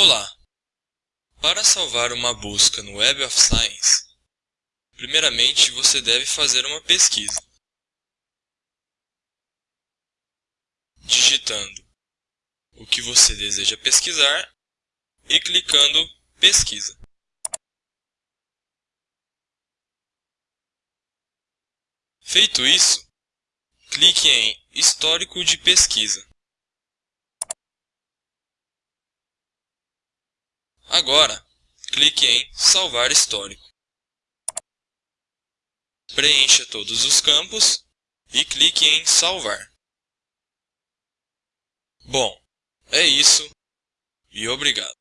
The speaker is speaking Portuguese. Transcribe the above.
Olá! Para salvar uma busca no Web of Science, primeiramente você deve fazer uma pesquisa. Digitando o que você deseja pesquisar e clicando Pesquisa. Feito isso, clique em Histórico de pesquisa. Agora, clique em Salvar histórico. Preencha todos os campos e clique em Salvar. Bom, é isso e obrigado.